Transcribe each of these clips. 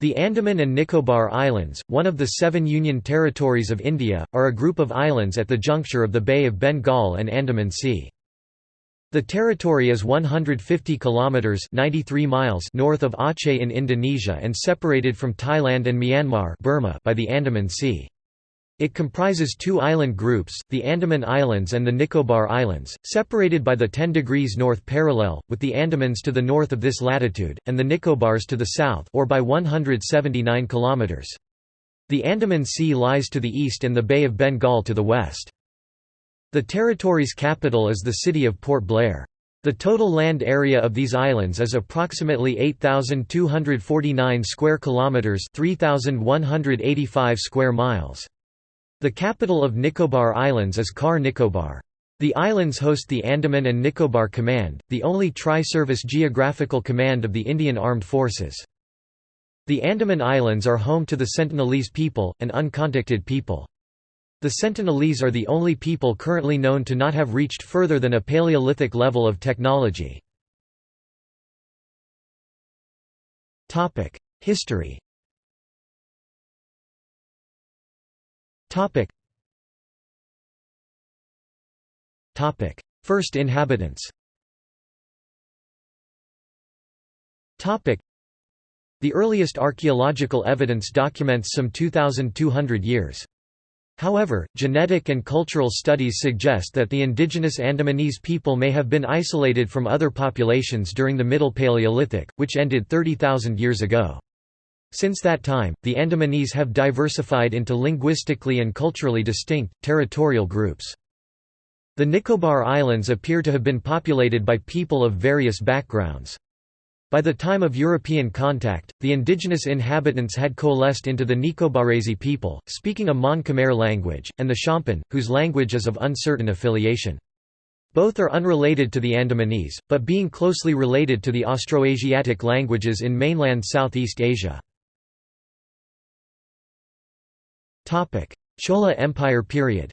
The Andaman and Nicobar Islands, one of the seven Union Territories of India, are a group of islands at the juncture of the Bay of Bengal and Andaman Sea. The territory is 150 kilometers (93 miles) north of Aceh in Indonesia and separated from Thailand and Myanmar (Burma) by the Andaman Sea. It comprises two island groups, the Andaman Islands and the Nicobar Islands, separated by the 10 degrees north parallel, with the Andamans to the north of this latitude, and the Nicobars to the south or by 179 km. The Andaman Sea lies to the east and the Bay of Bengal to the west. The territory's capital is the city of Port Blair. The total land area of these islands is approximately 8249 square kilometers, 3185 square miles. The capital of Nicobar Islands is Car Nicobar. The islands host the Andaman and Nicobar Command, the only tri-service geographical command of the Indian Armed Forces. The Andaman Islands are home to the Sentinelese people, an uncontacted people. The Sentinelese are the only people currently known to not have reached further than a Paleolithic level of technology. History First inhabitants Topic. The earliest archaeological evidence documents some 2,200 years. However, genetic and cultural studies suggest that the indigenous Andamanese people may have been isolated from other populations during the Middle Paleolithic, which ended 30,000 years ago. Since that time, the Andamanese have diversified into linguistically and culturally distinct, territorial groups. The Nicobar Islands appear to have been populated by people of various backgrounds. By the time of European contact, the indigenous inhabitants had coalesced into the Nicobarese people, speaking a Mon-Khmer language, and the Shompen, whose language is of uncertain affiliation. Both are unrelated to the Andamanese, but being closely related to the Austroasiatic languages in mainland Southeast Asia. Chola Empire period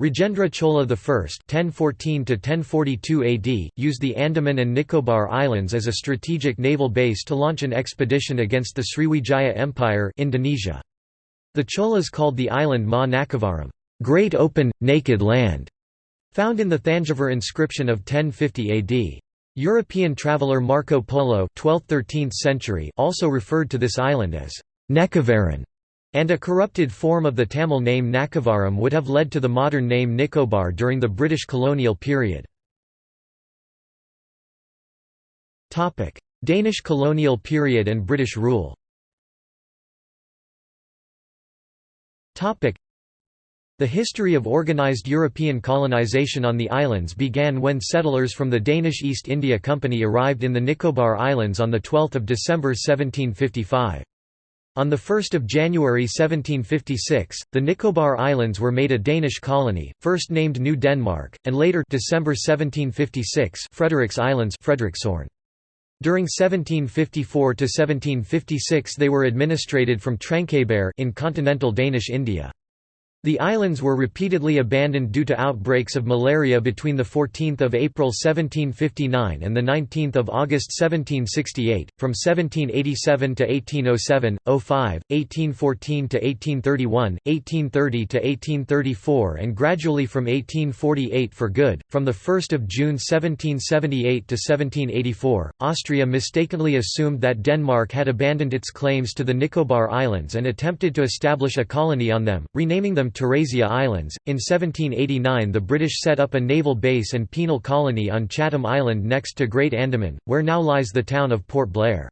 Rajendra Chola I (1014–1042 AD) used the Andaman and Nicobar Islands as a strategic naval base to launch an expedition against the Sriwijaya Empire, Indonesia. The Cholas called the island Ma Nakavaram, "Great Open, Naked Land", found in the Thanjavur inscription of 1050 AD. European traveller Marco Polo 12th–13th century also referred to this island as Nekavaran and a corrupted form of the Tamil name Nakavaram would have led to the modern name Nicobar during the British colonial period. Danish colonial period and British rule the history of organised European colonisation on the islands began when settlers from the Danish East India Company arrived in the Nicobar Islands on 12 December 1755. On 1 January 1756, the Nicobar Islands were made a Danish colony, first named New Denmark, and later December 1756 Frederick's Islands During 1754 to 1756 they were administrated from Trankebar in continental Danish India. The islands were repeatedly abandoned due to outbreaks of malaria between 14 April 1759 and 19 August 1768, from 1787 to 1807, 05, 1814 to 1831, 1830 to 1834 and gradually from 1848 for good. From 1 June 1778 to 1784, Austria mistakenly assumed that Denmark had abandoned its claims to the Nicobar Islands and attempted to establish a colony on them, renaming them Teresia Islands. In 1789, the British set up a naval base and penal colony on Chatham Island next to Great Andaman, where now lies the town of Port Blair.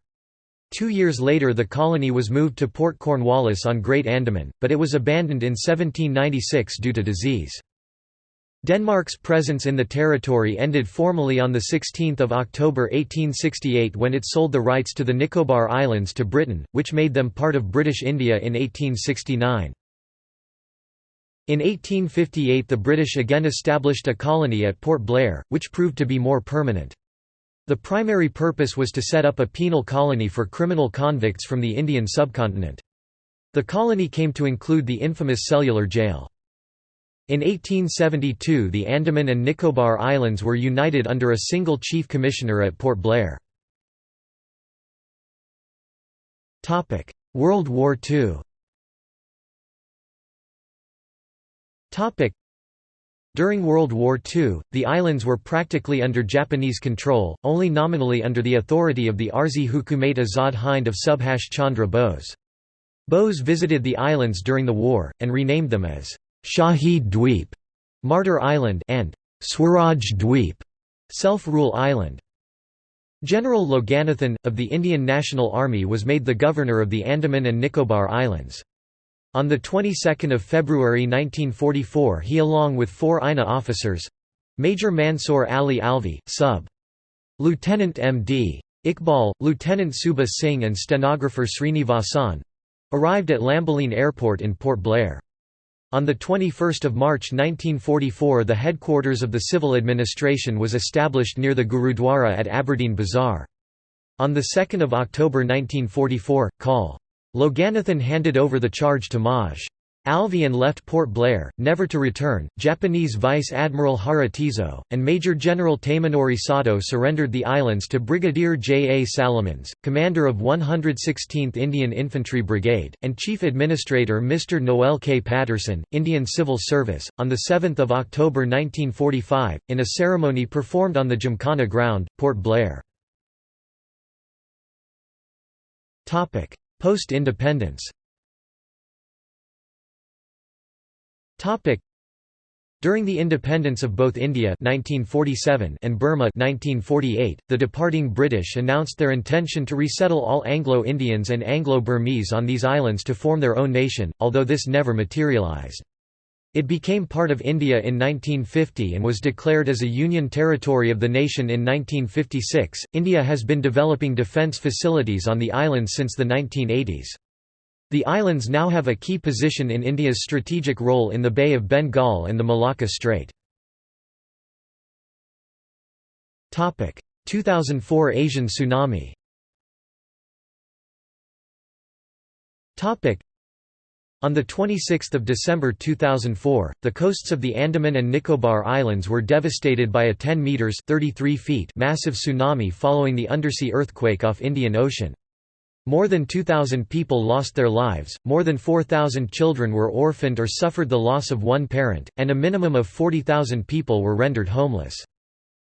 Two years later the colony was moved to Port Cornwallis on Great Andaman, but it was abandoned in 1796 due to disease. Denmark's presence in the territory ended formally on 16 October 1868 when it sold the rights to the Nicobar Islands to Britain, which made them part of British India in 1869. In 1858 the British again established a colony at Port Blair, which proved to be more permanent. The primary purpose was to set up a penal colony for criminal convicts from the Indian subcontinent. The colony came to include the infamous cellular jail. In 1872 the Andaman and Nicobar Islands were united under a single chief commissioner at Port Blair. World War II During World War II, the islands were practically under Japanese control, only nominally under the authority of the Arzi Hukumate Azad Hind of Subhash Chandra Bose. Bose visited the islands during the war, and renamed them as Shahid Dweep, Martyr Island, and Swaraj Dweep, Self-Rule Island. General Loganathan, of the Indian National Army was made the governor of the Andaman and Nicobar Islands. On the 22nd of February 1944 he along with four INA officers—Major Mansoor Ali Alvi, Sub. Lieutenant M.D. Iqbal, Lieutenant Subha Singh and stenographer Srinivasan—arrived at Lambaline Airport in Port Blair. On 21 March 1944 the headquarters of the civil administration was established near the Gurudwara at Aberdeen Bazaar. On 2 October 1944, Col. Loganathan handed over the charge to Maj. Alvi and left Port Blair, never to return. Japanese Vice Admiral Hara Tizo, and Major General Tamanori Sato surrendered the islands to Brigadier J. A. Salomons, commander of 116th Indian Infantry Brigade, and Chief Administrator Mr. Noel K. Patterson, Indian Civil Service, on 7 October 1945, in a ceremony performed on the Gymkhana Ground, Port Blair. Post-independence During the independence of both India 1947 and Burma 1948, the departing British announced their intention to resettle all Anglo-Indians and Anglo-Burmese on these islands to form their own nation, although this never materialised. It became part of India in 1950 and was declared as a union territory of the nation in 1956. India has been developing defence facilities on the islands since the 1980s. The islands now have a key position in India's strategic role in the Bay of Bengal and the Malacca Strait. 2004 Asian tsunami on 26 December 2004, the coasts of the Andaman and Nicobar Islands were devastated by a 10 metres 33 feet massive tsunami following the undersea earthquake off Indian Ocean. More than 2,000 people lost their lives, more than 4,000 children were orphaned or suffered the loss of one parent, and a minimum of 40,000 people were rendered homeless.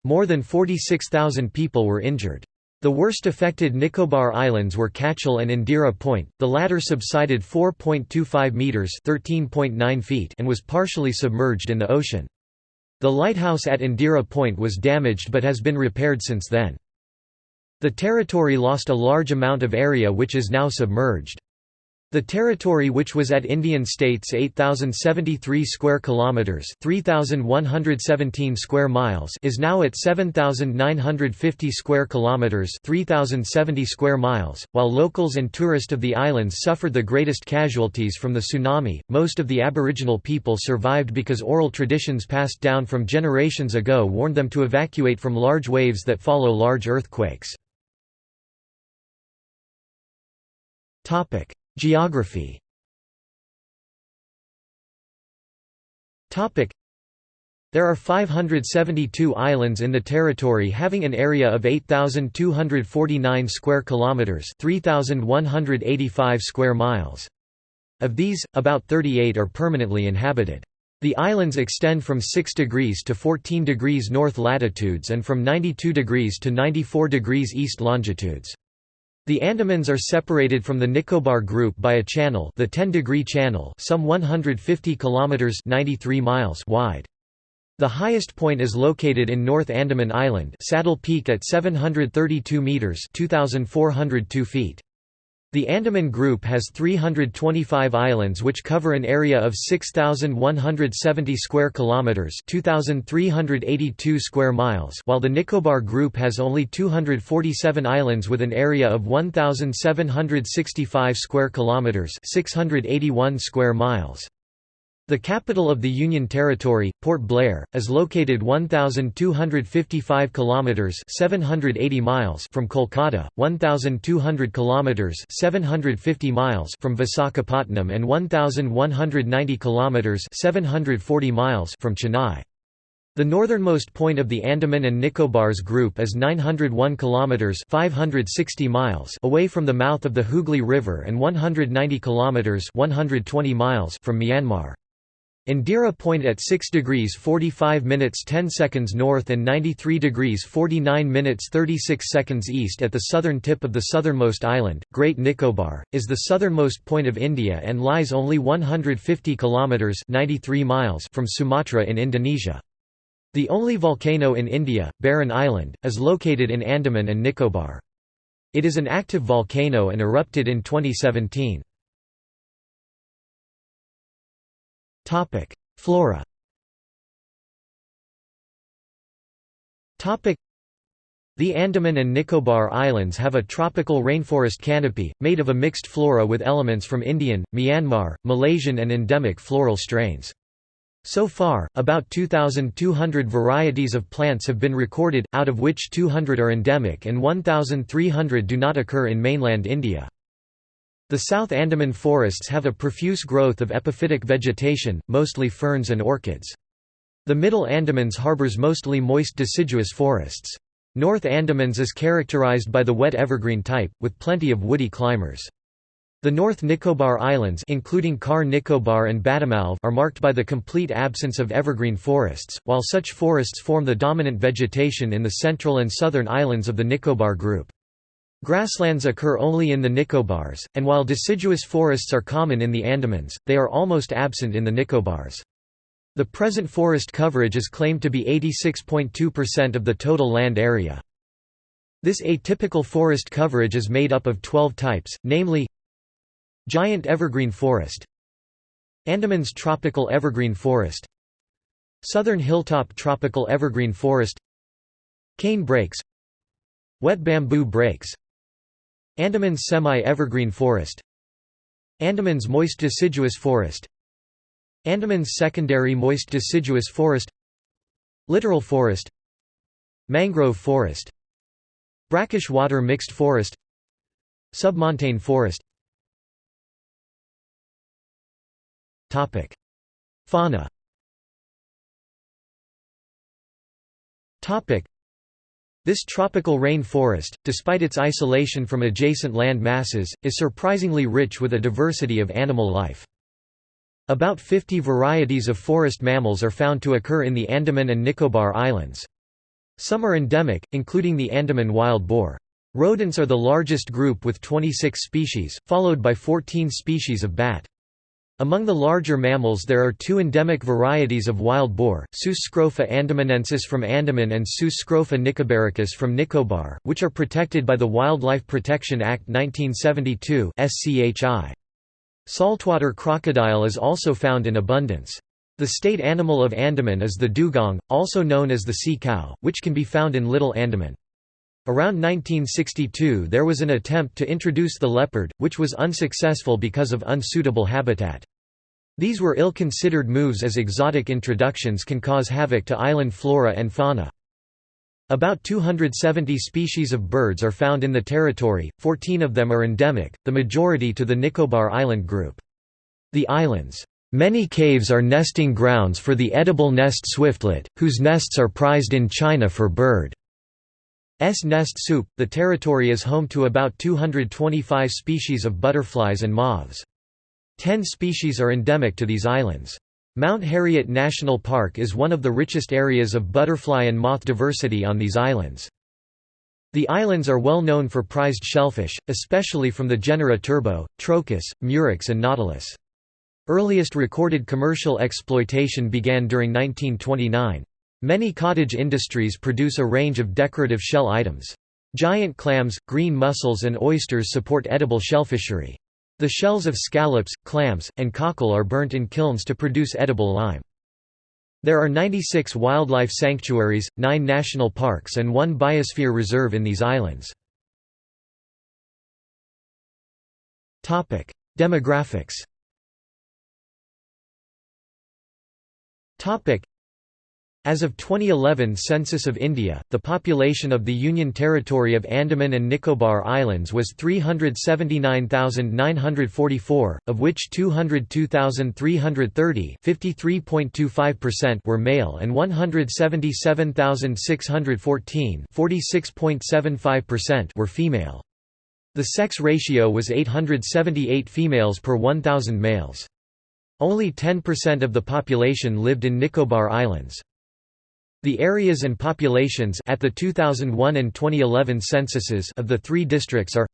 More than 46,000 people were injured. The worst affected Nicobar Islands were Kachal and Indira Point, the latter subsided 4.25 metres (13.9 feet and was partially submerged in the ocean. The lighthouse at Indira Point was damaged but has been repaired since then. The territory lost a large amount of area which is now submerged. The territory which was at Indian states 8073 square kilometers, 3117 square miles is now at 7950 square kilometers, 3070 square miles. While locals and tourists of the islands suffered the greatest casualties from the tsunami, most of the aboriginal people survived because oral traditions passed down from generations ago warned them to evacuate from large waves that follow large earthquakes. Topic: Geography There are 572 islands in the territory having an area of 8249 square kilometers, 3185 square miles. Of these, about 38 are permanently inhabited. The islands extend from 6 degrees to 14 degrees north latitudes and from 92 degrees to 94 degrees east longitudes. The Andamans are separated from the Nicobar group by a channel, the 10-degree channel, some 150 kilometers (93 miles) wide. The highest point is located in North Andaman Island, Saddle Peak at 732 meters (2402 feet). The Andaman Group has 325 islands which cover an area of 6170 square kilometers, 2382 square miles, while the Nicobar Group has only 247 islands with an area of 1765 square kilometers, 681 square miles. The capital of the Union Territory, Port Blair, is located 1255 kilometers (780 miles) from Kolkata, 1200 kilometers (750 miles) from Visakhapatnam and 1190 kilometers (740 miles) from Chennai. The northernmost point of the Andaman and Nicobars group is 901 kilometers (560 miles) away from the mouth of the Hooghly River and 190 kilometers (120 miles) from Myanmar. Indira Point at 6 degrees 45 minutes 10 seconds north and 93 degrees 49 minutes 36 seconds east at the southern tip of the southernmost island, Great Nicobar, is the southernmost point of India and lies only 150 kilometres 93 miles from Sumatra in Indonesia. The only volcano in India, Barren Island, is located in Andaman and Nicobar. It is an active volcano and erupted in 2017. Topic: Flora. Topic: The Andaman and Nicobar Islands have a tropical rainforest canopy made of a mixed flora with elements from Indian, Myanmar, Malaysian and endemic floral strains. So far, about 2,200 varieties of plants have been recorded, out of which 200 are endemic and 1,300 do not occur in mainland India. The South Andaman forests have a profuse growth of epiphytic vegetation, mostly ferns and orchids. The Middle Andamans harbors mostly moist deciduous forests. North Andamans is characterized by the wet evergreen type, with plenty of woody climbers. The North Nicobar Islands including Car Nicobar and Battimalv are marked by the complete absence of evergreen forests, while such forests form the dominant vegetation in the central and southern islands of the Nicobar group. Grasslands occur only in the Nicobars, and while deciduous forests are common in the Andamans, they are almost absent in the Nicobars. The present forest coverage is claimed to be 86.2% of the total land area. This atypical forest coverage is made up of 12 types, namely Giant evergreen forest Andaman's tropical evergreen forest Southern hilltop tropical evergreen forest Cane breaks Wet bamboo breaks Andaman's semi-evergreen forest Andaman's moist deciduous forest Andaman's secondary moist deciduous forest Littoral forest Mangrove forest Brackish water mixed forest Submontane forest. Fauna this tropical rain forest, despite its isolation from adjacent land masses, is surprisingly rich with a diversity of animal life. About 50 varieties of forest mammals are found to occur in the Andaman and Nicobar Islands. Some are endemic, including the Andaman wild boar. Rodents are the largest group with 26 species, followed by 14 species of bat. Among the larger mammals there are two endemic varieties of wild boar, Sus scrofa andamanensis from Andaman and Sus scrofa nicobaricus from Nicobar, which are protected by the Wildlife Protection Act 1972 SCHI. Saltwater crocodile is also found in abundance. The state animal of Andaman is the dugong, also known as the sea cow, which can be found in Little Andaman. Around 1962 there was an attempt to introduce the leopard, which was unsuccessful because of unsuitable habitat. These were ill-considered moves as exotic introductions can cause havoc to island flora and fauna. About 270 species of birds are found in the territory, 14 of them are endemic, the majority to the Nicobar Island group. The island's many caves are nesting grounds for the edible nest swiftlet, whose nests are prized in China for bird. S nest soup. The territory is home to about 225 species of butterflies and moths. Ten species are endemic to these islands. Mount Harriet National Park is one of the richest areas of butterfly and moth diversity on these islands. The islands are well known for prized shellfish, especially from the genera Turbo, Trochus, Murex and Nautilus. Earliest recorded commercial exploitation began during 1929. Many cottage industries produce a range of decorative shell items. Giant clams, green mussels and oysters support edible shellfishery. The shells of scallops, clams, and cockle are burnt in kilns to produce edible lime. There are 96 wildlife sanctuaries, 9 national parks and 1 biosphere reserve in these islands. Demographics As of 2011 Census of India, the population of the Union Territory of Andaman and Nicobar Islands was 379,944, of which 202,330 were male and 177,614 were female. The sex ratio was 878 females per 1,000 males. Only 10% of the population lived in Nicobar Islands. The areas and populations at the 2001 and 2011 censuses of the three districts are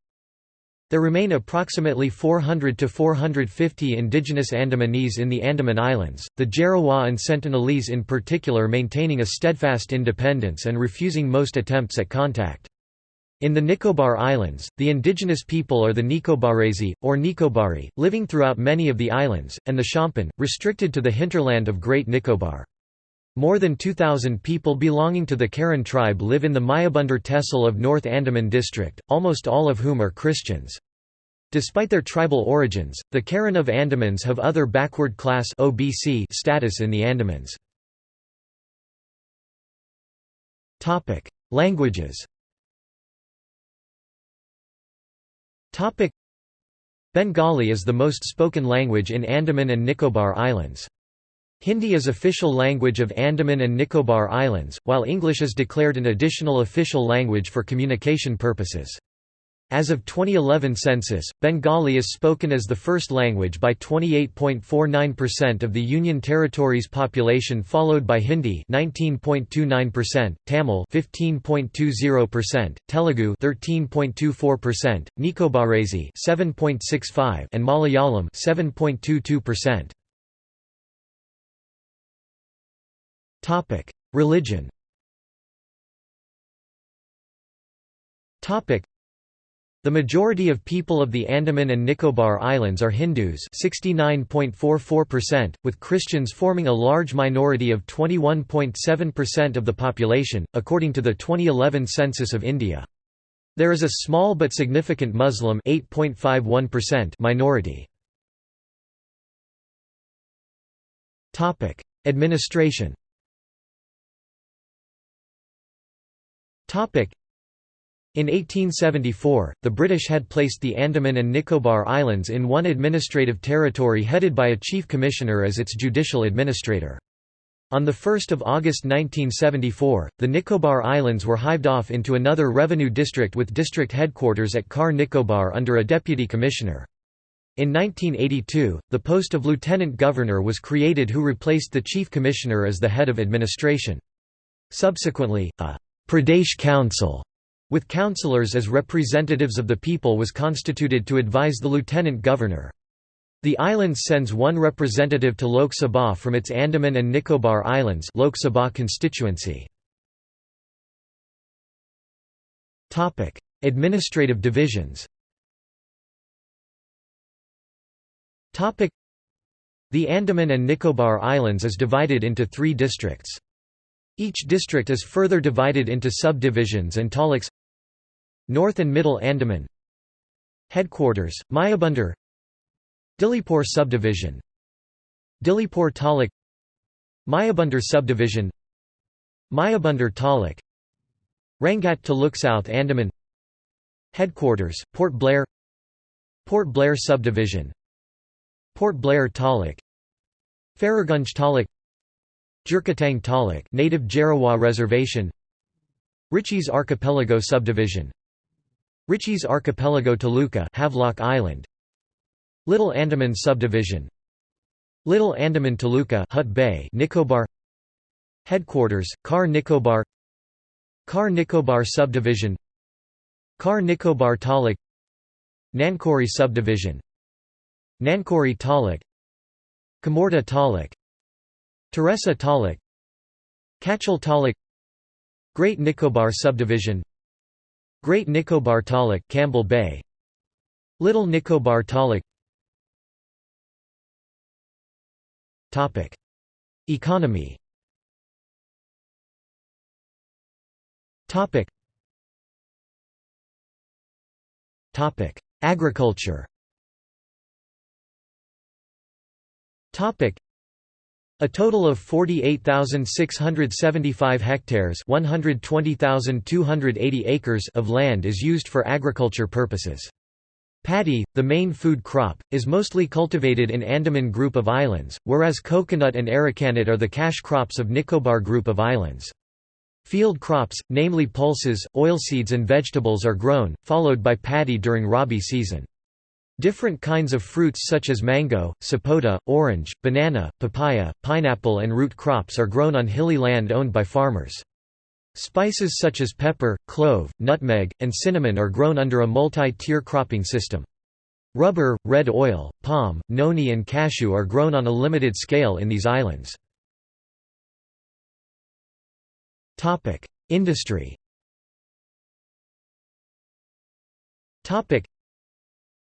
There remain approximately 400 to 450 indigenous Andamanese in the Andaman Islands, the Jarawa and Sentinelese in particular maintaining a steadfast independence and refusing most attempts at contact. In the Nicobar Islands, the indigenous people are the Nicobarese, or Nicobari, living throughout many of the islands, and the Shompen, restricted to the hinterland of Great Nicobar. More than 2,000 people belonging to the Karen tribe live in the Mayabundar Tehsil of North Andaman district, almost all of whom are Christians. Despite their tribal origins, the Karen of Andamans have other backward class (OBC) status in the Andamans. Languages. Bengali is the most spoken language in Andaman and Nicobar Islands. Hindi is official language of Andaman and Nicobar Islands, while English is declared an additional official language for communication purposes. As of 2011 census, Bengali is spoken as the first language by 28.49% of the Union Territory's population followed by Hindi 19.29%, Tamil 15.20%, Telugu 13.24%, Nicobarese 7.65 and Malayalam 7.22%. Topic: Religion. Topic: The majority of people of the Andaman and Nicobar Islands are Hindus, 69.44%, with Christians forming a large minority of 21.7% of the population, according to the 2011 census of India. There is a small but significant Muslim minority. Administration In 1874, the British had placed the Andaman and Nicobar Islands in one administrative territory headed by a chief commissioner as its judicial administrator. On 1 August 1974, the Nicobar Islands were hived off into another revenue district with district headquarters at Car Nicobar under a deputy commissioner. In 1982, the post of lieutenant governor was created who replaced the chief commissioner as the head of administration. Subsequently, a Pradesh Council with councillors as representatives of the people was constituted to advise the lieutenant governor. The island sends one representative to Lok Sabha from its Andaman and Nicobar Islands Lok Sabha constituency. Administrative divisions The Andaman and Nicobar Islands is divided into three districts. Each district is further divided into subdivisions and taluks North and Middle Andaman. Headquarters, Mayabundar. Diglipur Subdivision. Diglipur Taluk Mayabundar Subdivision. Mayabundar Taluk Rangat Taluk South Andaman. Headquarters, Port Blair. Port Blair Subdivision. Port Blair Taluk Ferrargunj Taluk Jurkatang Taluk native Jarawa Reservation. Ritchie's Archipelago Subdivision. Ritchie's Archipelago Taluka Havelock Island. Little Andaman Subdivision. Little Andaman Taluka Hut Bay Nicobar. Headquarters Car Nicobar. Car Nicobar Subdivision. Car Nicobar Taluk Nancowry Subdivision. Nancowry Taluk Kamorta Taluk Teressa Taluk Kachal Taluk Great Nicobar Subdivision Great Nicobar Taluk Campbell Bay Little Nicobar Taluk Topic. Economy. Topic. Topic. Agriculture. Topic A total of 48,675 hectares 120,280 acres of land is used for agriculture purposes. Paddy, the main food crop, is mostly cultivated in Andaman Group of Islands, whereas coconut and arecanut are the cash crops of Nicobar Group of Islands. Field crops, namely pulses, oilseeds and vegetables are grown, followed by paddy during rabi season. Different kinds of fruits such as mango, sapota, orange, banana, papaya, pineapple and root crops are grown on hilly land owned by farmers. Spices such as pepper, clove, nutmeg, and cinnamon are grown under a multi-tier cropping system. Rubber, red oil, palm, noni and cashew are grown on a limited scale in these islands. Industry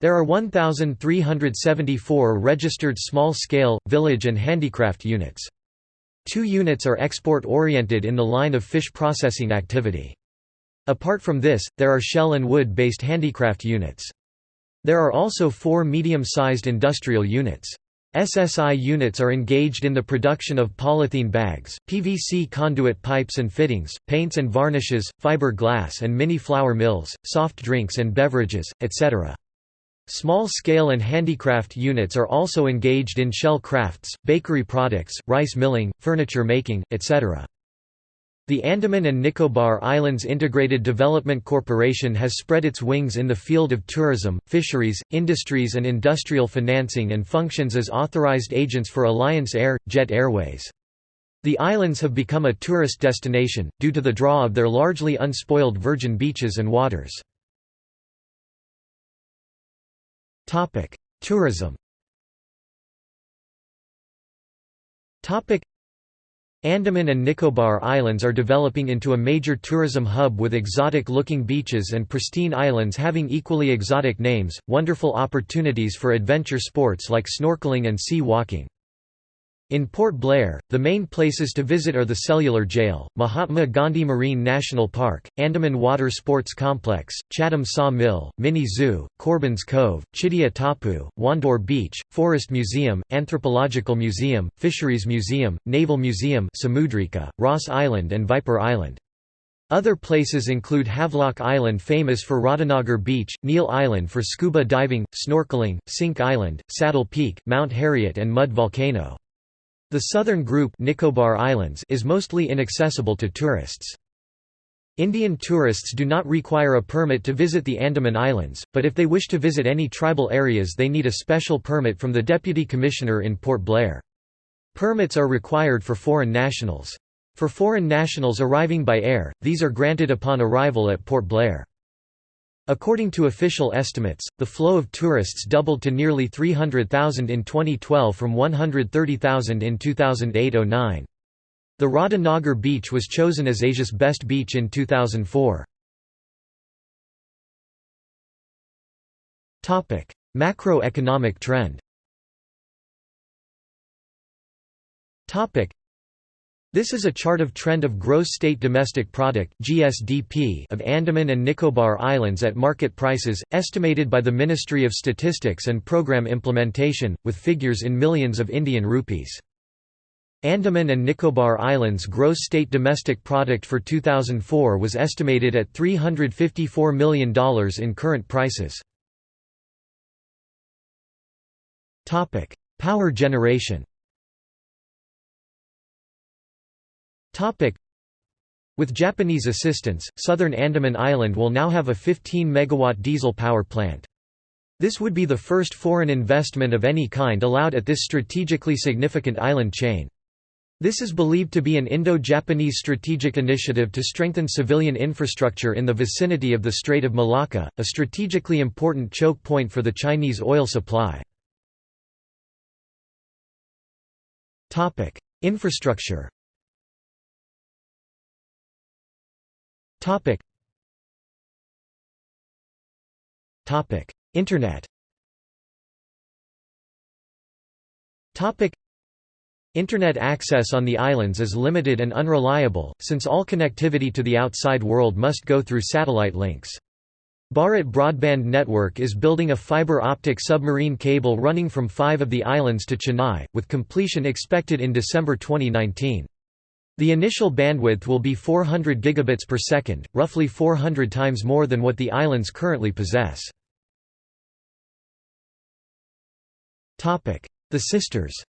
there are 1,374 registered small-scale, village and handicraft units. Two units are export-oriented in the line of fish processing activity. Apart from this, there are shell and wood-based handicraft units. There are also four medium-sized industrial units. SSI units are engaged in the production of polythene bags, PVC conduit pipes and fittings, paints and varnishes, fiber glass and mini flour mills, soft drinks and beverages, etc. Small-scale and handicraft units are also engaged in shell crafts, bakery products, rice milling, furniture making, etc. The Andaman and Nicobar Islands Integrated Development Corporation has spread its wings in the field of tourism, fisheries, industries and industrial financing and functions as authorized agents for Alliance Air, Jet Airways. The islands have become a tourist destination, due to the draw of their largely unspoiled virgin beaches and waters. Tourism. Andaman and Nicobar Islands are developing into a major tourism hub with exotic-looking beaches and pristine islands having equally exotic names, wonderful opportunities for adventure sports like snorkeling and sea walking. In Port Blair, the main places to visit are the Cellular Jail, Mahatma Gandhi Marine National Park, Andaman Water Sports Complex, Chatham Saw Mill, Mini Zoo, Corbin's Cove, Chidia Tapu, Wandoor Beach, Forest Museum, Anthropological Museum, Fisheries Museum, Naval Museum Samudrika, Ross Island and Viper Island. Other places include Havelock Island famous for Radhanagar Beach, Neil Island for scuba diving, snorkeling, Cinque Island, Saddle Peak, Mount Harriet and Mud Volcano. The southern group Nicobar Islands is mostly inaccessible to tourists. Indian tourists do not require a permit to visit the Andaman Islands, but if they wish to visit any tribal areas they need a special permit from the Deputy Commissioner in Port Blair. Permits are required for foreign nationals. For foreign nationals arriving by air, these are granted upon arrival at Port Blair. According to official estimates, the flow of tourists doubled to nearly 300,000 in 2012 from 130,000 in 2008–09. The Radha beach was chosen as Asia's best beach in 2004. Macroeconomic trend this is a chart of trend of gross state domestic product (GSDP) of Andaman and Nicobar Islands at market prices estimated by the Ministry of Statistics and Program Implementation with figures in millions of Indian rupees. Andaman and Nicobar Islands gross state domestic product for 2004 was estimated at $354 million in current prices. Power generation With Japanese assistance, southern Andaman Island will now have a 15 megawatt diesel power plant. This would be the first foreign investment of any kind allowed at this strategically significant island chain. This is believed to be an Indo-Japanese strategic initiative to strengthen civilian infrastructure in the vicinity of the Strait of Malacca, a strategically important choke point for the Chinese oil supply. Infrastructure Topic. Topic. Internet Topic. Internet access on the islands is limited and unreliable, since all connectivity to the outside world must go through satellite links. Bharat Broadband Network is building a fiber optic submarine cable running from five of the islands to Chennai, with completion expected in December 2019. The initial bandwidth will be 400 gigabits per second, roughly 400 times more than what the islands currently possess. The Sisters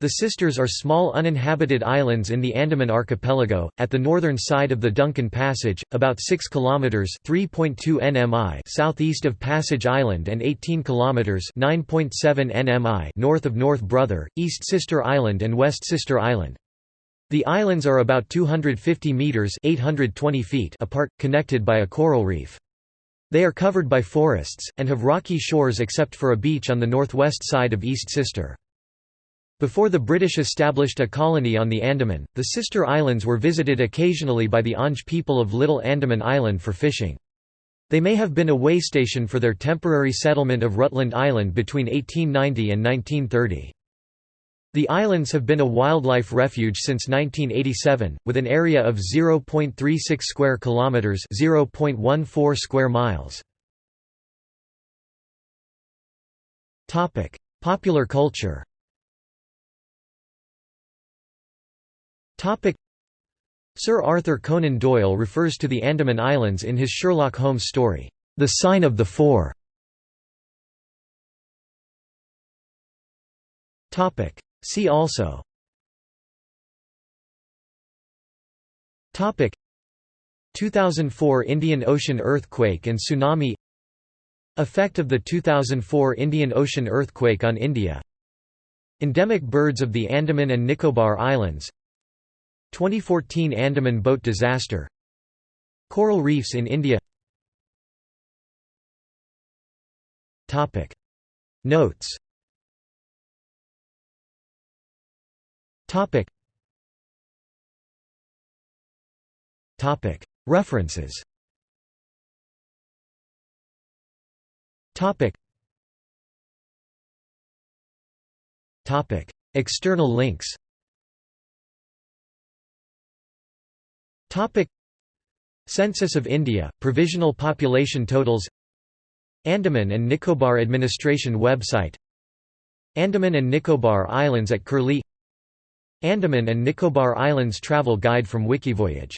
the Sisters are small uninhabited islands in the Andaman archipelago, at the northern side of the Duncan Passage, about 6 kilometers (3.2 nmi) southeast of Passage Island and 18 kilometers (9.7 nmi) north of North Brother, East Sister Island and West Sister Island. The islands are about 250 meters (820 feet) apart, connected by a coral reef. They are covered by forests and have rocky shores except for a beach on the northwest side of East Sister. Before the British established a colony on the Andaman, the sister islands were visited occasionally by the Onge people of Little Andaman Island for fishing. They may have been a way station for their temporary settlement of Rutland Island between 1890 and 1930. The islands have been a wildlife refuge since 1987, with an area of 0.36 square kilometers, 0.14 square miles. Topic: Popular culture. Topic. Sir Arthur Conan Doyle refers to the Andaman Islands in his Sherlock Holmes story, The Sign of the Four. Topic. See also. Topic. 2004 Indian Ocean earthquake and tsunami. Effect of the 2004 Indian Ocean earthquake on India. Endemic birds of the Andaman and Nicobar Islands 2014 Andaman boat disaster. Coral reefs in India. Notes. References. External links Topic. Census of India, provisional population totals. Andaman and Nicobar Administration website. Andaman and Nicobar Islands at Curlie. Andaman and Nicobar Islands travel guide from Wikivoyage